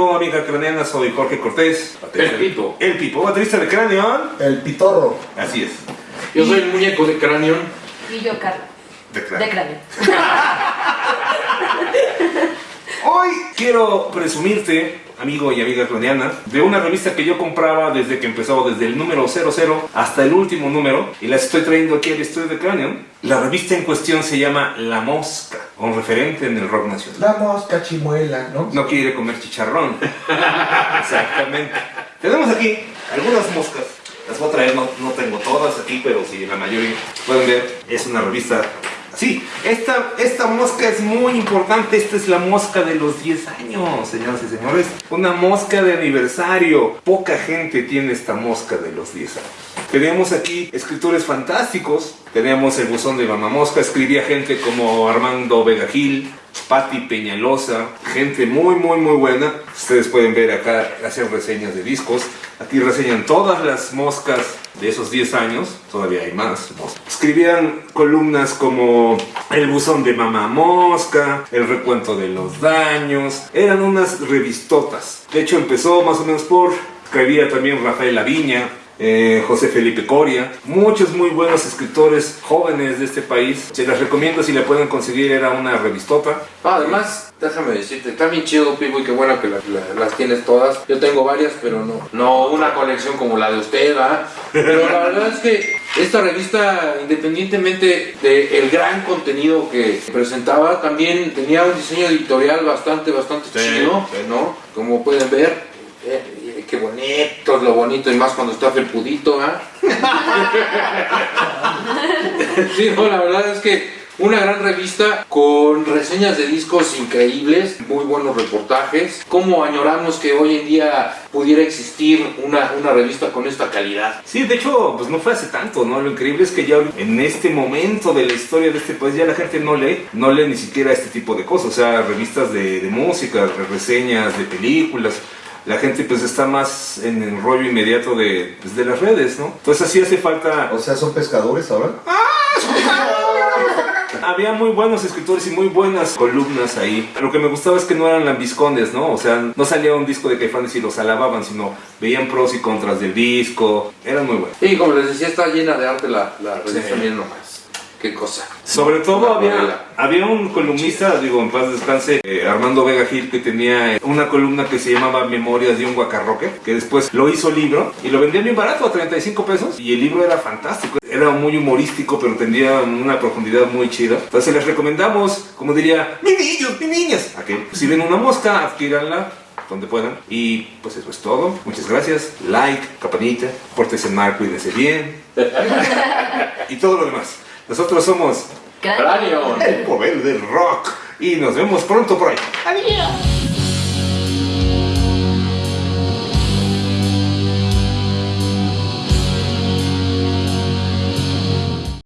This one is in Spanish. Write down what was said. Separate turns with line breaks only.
amigo, amiga craneana? Soy Jorge Cortés.
El Pipo.
El Pipo, baterista de Cranion.
El pitorro.
Así es.
Yo soy el muñeco de Cranion.
Y yo, Carla.
De
De
Cranion. Hoy quiero presumirte, amigo y amiga cloniana, de una revista que yo compraba desde que empezó, desde el número 00 hasta el último número, y las estoy trayendo aquí al estudio de Cranion. La revista en cuestión se llama La Mosca, un referente en el rock nacional.
La mosca chimuela, ¿no?
No quiere comer chicharrón. Exactamente. Tenemos aquí algunas moscas. Las voy a traer, no, no tengo todas aquí, pero sí, la mayoría. Pueden ver, es una revista Sí, esta, esta mosca es muy importante. Esta es la mosca de los 10 años, señoras y señores. Una mosca de aniversario. Poca gente tiene esta mosca de los 10 años. Tenemos aquí escritores fantásticos. Tenemos el buzón de Mamá Mosca. Escribía gente como Armando Vega Gil, Patti Peñalosa. Gente muy, muy, muy buena. Ustedes pueden ver acá hacer reseñas de discos. Aquí reseñan todas las moscas de esos 10 años, todavía hay más. moscas. Escribían columnas como El buzón de mamá mosca, El recuento de los daños, eran unas revistotas. De hecho empezó más o menos por, escribía también Rafael Laviña, eh, José Felipe Coria, muchos muy buenos escritores jóvenes de este país. Se las recomiendo si la pueden conseguir, era una revistota.
Ah, además, déjame decirte, está bien chido, Pipo, y qué bueno que la- la- las tienes todas. Yo tengo varias, pero no, no una colección como la de usted, ¿ah? Pero la verdad es que esta revista, independientemente del gran contenido que presentaba, también tenía un diseño editorial bastante, bastante
Sí,
chido,
sí.
¿no? Como pueden ver. eh, eh, Qué bonito es lo bonito y más cuando está felpudito, ¿ah? Sí, no, la verdad es que una gran revista con reseñas de discos increíbles, muy buenos reportajes. ¿Cómo añoramos que hoy en día pudiera existir una, una revista con esta calidad?
Sí, de hecho, pues no fue hace tanto, ¿no? Lo increíble es que ya en este momento de la historia de este país ya la gente no lee, no lee ni siquiera este tipo de cosas, o sea, revistas de, de música, re- reseñas de películas. La gente pues está más en el rollo inmediato de, pues, de las redes, ¿no? Entonces así hace falta...
O sea, son pescadores ahora.
Había muy buenos escritores y muy buenas columnas ahí. Lo que me gustaba es que no eran lambiscones, ¿no? O sea, no salía un disco de Caifanes y los alababan, sino veían pros y contras del disco. Eran muy buenos.
Y como les decía, está llena de arte la, la revista,
Sí.
miren nomás. Qué cosa.
Sobre todo había,
novela.
había un columnista, digo, en paz descanse, eh, Armando Vega Gil, que tenía eh, una columna que se llamaba Memorias de un Guacarroque, que después lo hizo libro y lo vendía bien barato, a 35 pesos. Y el libro era fantástico, era muy humorístico, pero tenía una profundidad muy chida. Entonces les recomendamos, como diría, mis niños, mis niñas, a que si ven una mosca, adquíranla donde puedan. Y pues eso es todo. Muchas gracias. Like, campanita, pórtense mal, cuídense bien. y todo lo demás. Nosotros somos
Cráneo.
Cráneo.
el poder del rock. Y nos vemos pronto por ahí.
Adiós.